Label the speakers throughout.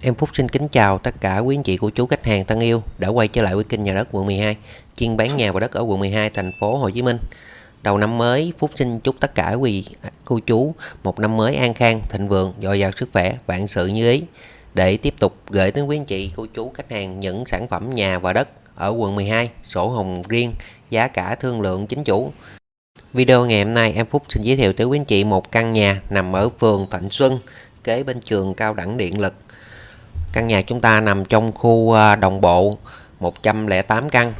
Speaker 1: Em Phúc xin kính chào tất cả quý anh chị của chú khách hàng thân yêu đã quay trở lại với kênh nhà đất quận 12 chuyên bán nhà và đất ở quận 12 thành phố Hồ Chí Minh. Đầu năm mới Phúc xin chúc tất cả quý à, cô chú một năm mới an khang, thịnh vượng, dồi dào sức khỏe, vạn sự như ý để tiếp tục gửi đến quý anh chị cô chú khách hàng những sản phẩm nhà và đất ở quận 12, sổ hồng riêng, giá cả thương lượng chính chủ. Video ngày hôm nay em Phúc xin giới thiệu tới quý anh chị một căn nhà nằm ở phường Thạnh Xuân, kế bên trường cao đẳng điện lực Căn nhà chúng ta nằm trong khu à, đồng bộ 108 căn.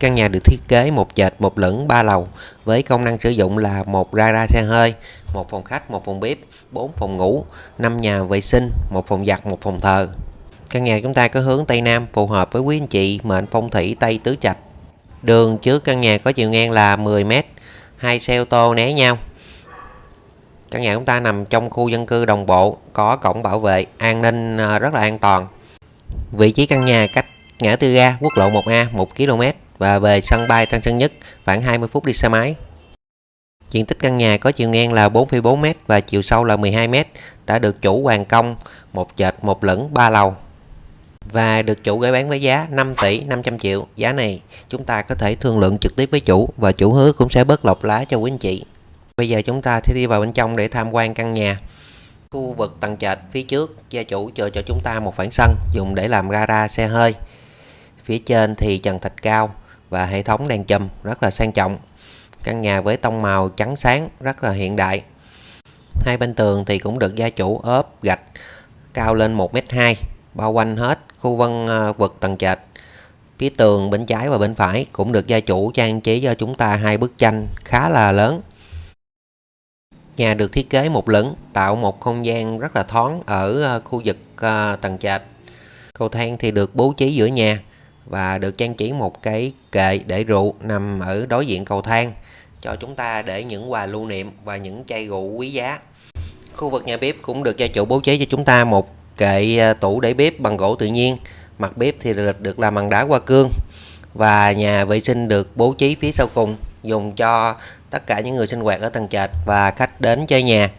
Speaker 1: Căn nhà được thiết kế một trệt một lửng ba lầu với công năng sử dụng là một gara xe hơi, một phòng khách, một phòng bếp, 4 phòng ngủ, 5 nhà vệ sinh, một phòng giặt, một phòng thờ. Căn nhà chúng ta có hướng Tây Nam phù hợp với quý anh chị mệnh phong thủy Tây Tứ Trạch. Đường trước căn nhà có chiều ngang là 10 m, hai xe ô tô né nhau. Căn nhà chúng ta nằm trong khu dân cư đồng bộ, có cổng bảo vệ, an ninh ờ, rất là an toàn. Vị trí căn nhà cách ngã tư ga quốc lộ 1A 1 km và về sân bay Tân Sơn Nhất khoảng 20 phút đi xe máy. Diện tích căn nhà có chiều ngang là 4,4m và chiều sâu là 12m, đã được chủ hoàn công một trệt một lửng ba lầu và được chủ gửi bán với giá 5 tỷ 500 triệu. Giá này chúng ta có thể thương lượng trực tiếp với chủ và chủ hứa cũng sẽ bớt lọc lá cho quý anh chị. Bây giờ chúng ta sẽ đi vào bên trong để tham quan căn nhà. Khu vực tầng trệt phía trước, gia chủ chờ cho chúng ta một khoảng sân, dùng để làm gara xe hơi. Phía trên thì trần thạch cao và hệ thống đèn chùm rất là sang trọng. Căn nhà với tông màu trắng sáng rất là hiện đại. Hai bên tường thì cũng được gia chủ ốp gạch cao lên 1m2 bao quanh hết khu vân ờ, vực tầng trệt. Phía tường bên trái và bên phải cũng được gia chủ trang trí cho chúng ta hai bức tranh khá là lớn Nhà được thiết kế một lửng, tạo một không gian rất là thoáng ở ờ, khu vực ờ, tầng trệt. Cầu thang thì được bố trí giữa nhà và được trang trí một cái kệ để rượu nằm ở đối diện cầu thang cho chúng ta để những quà lưu niệm và những chai rượu quý giá. Khu vực nhà bếp cũng được gia chủ bố trí cho chúng ta một kệ ờ, tủ để bếp bằng gỗ tự nhiên. Mặt bếp thì được làm bằng đá hoa cương và nhà vệ sinh được bố trí phía sau cùng dùng cho tất cả những người sinh hoạt ở tầng trệt và khách đến chơi nhà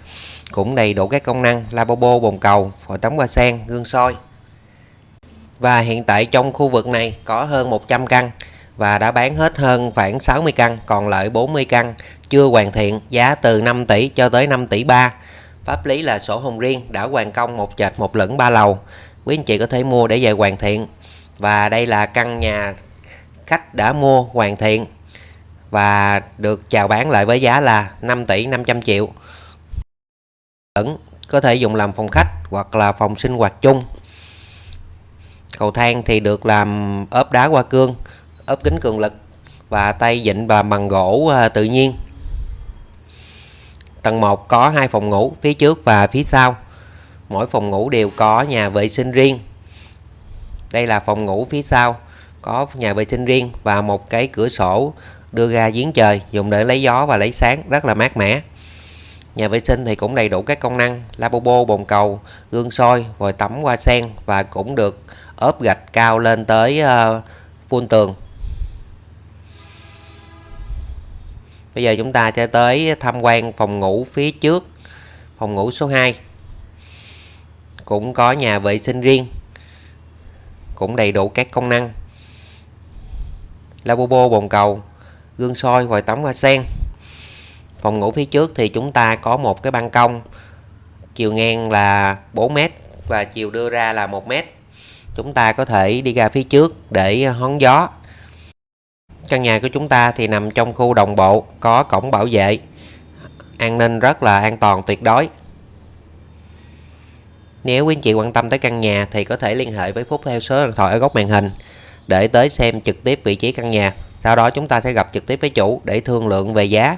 Speaker 1: cũng đầy đủ các công năng lavabo, bồn cầu phòng tắm hoa sen, gương soi. Và hiện tại trong khu vực này có hơn 100 căn và đã bán hết hơn khoảng 60 căn, còn lại 40 căn chưa hoàn thiện, giá từ 5 tỷ cho tới 5 tỷ 3 pháp lý là sổ hồng riêng đã hoàn công một trệt, một lửng, ba lầu. Quý anh chị có thể mua để về hoàn thiện. Và đây là căn nhà khách đã mua hoàn thiện và được chào bán lại với giá là 5 tỷ 500 triệu. Vẫn có thể dùng làm phòng khách hoặc là phòng sinh hoạt chung. Cầu thang thì được làm ốp đá hoa cương, ốp kính cường lực và tay vịn và bằng gỗ à, tự nhiên. Tầng 1 có hai phòng ngủ, phía trước và phía sau. Mỗi phòng ngủ đều có nhà vệ sinh riêng. Đây là phòng ngủ phía sau, có nhà vệ sinh riêng và một cái cửa sổ đưa ra giếng trời dùng để lấy gió và lấy sáng rất là mát mẻ. Nhà vệ sinh thì cũng đầy đủ các công năng lavabo bồn cầu gương soi vòi tắm hoa sen và cũng được ốp gạch cao lên tới ờ, uh, phun tường. Bây giờ chúng ta sẽ tới tham quan phòng ngủ phía trước phòng ngủ số 2 cũng có nhà vệ sinh riêng cũng đầy đủ các công năng. Lavabo bồn cầu gương soi vòi tắm hoa sen. Phòng ngủ phía trước thì chúng ta có một cái ban công, chiều ngang là 4m và chiều đưa ra là 1m chúng ta có thể đi ra phía trước để hóng gió. Căn nhà của chúng ta thì nằm trong khu đồng bộ, có cổng bảo vệ. An ninh rất là an toàn, tuyệt đối. Nếu quý anh chị quan tâm tới căn nhà thì có thể liên hệ với Phúc theo số điện thoại ở góc màn hình để tới xem trực tiếp vị trí căn nhà sau đó chúng ta sẽ gặp trực tiếp với chủ để thương lượng về giá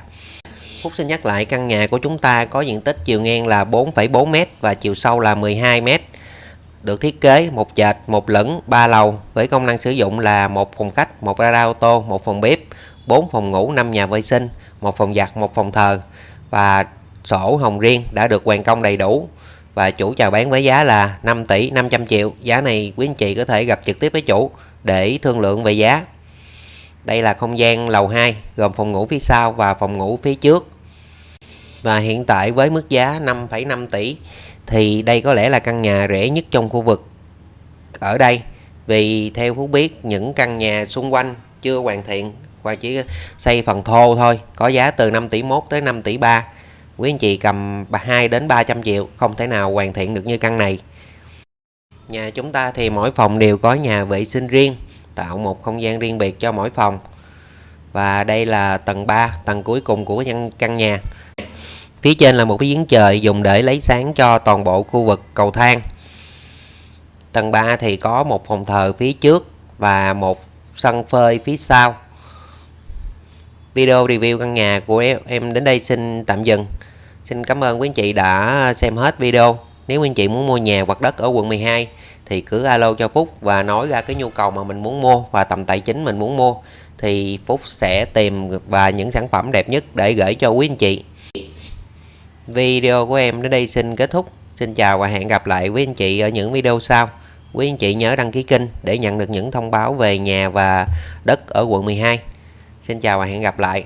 Speaker 1: Phúc xin nhắc lại căn nhà của chúng ta có diện tích chiều ngang là 4,4m và chiều sâu là 12m được thiết kế một trệt, một lửng, ba lầu với công năng sử dụng là một phòng khách, một gara ô tô, một phòng bếp, 4 phòng ngủ, 5 nhà vệ sinh, một phòng giặt, một phòng thờ và sổ hồng riêng đã được hoàn công đầy đủ và chủ chào bán với giá là 5 tỷ 500 triệu. Giá này quý anh chị có thể gặp trực tiếp với chủ để thương lượng về giá. Đây là không gian lầu 2 gồm phòng ngủ phía sau và phòng ngủ phía trước. Và hiện tại với mức giá 5,5 tỷ thì đây có lẽ là căn nhà rẻ nhất trong khu vực ở đây. Vì theo Phú biết những căn nhà xung quanh chưa hoàn thiện và chỉ xây phần thô thôi có giá từ 5 tỷ 1 tới 5 tỷ 3 quý anh chị cầm 2 đến 300 triệu không thể nào hoàn thiện được như căn này. Nhà chúng ta thì mỗi phòng đều có nhà vệ sinh riêng tạo một không gian riêng biệt cho mỗi phòng. Và đây là tầng 3 tầng cuối cùng của căn nhà. Phía trên là một cái giếng trời dùng để lấy sáng cho toàn bộ khu vực cầu thang. Tầng 3 thì có một phòng thờ phía trước và một sân phơi phía sau. Video review căn nhà của em đến đây xin tạm dừng. Xin cảm ơn quý anh chị đã xem hết video. Nếu quý anh chị muốn mua nhà hoặc đất ở quận 12 thì cứ alo cho Phúc và nói ra cái nhu cầu mà mình muốn mua và tầm tài chính mình muốn mua. Thì Phúc sẽ tìm và những sản phẩm đẹp nhất để gửi cho quý anh chị. Video của em đến đây xin kết thúc. Xin chào và hẹn gặp lại quý anh chị ở những video sau. Quý anh chị nhớ đăng ký kênh để nhận được những thông báo về nhà và đất ở quận 12 xin chào và hẹn gặp lại.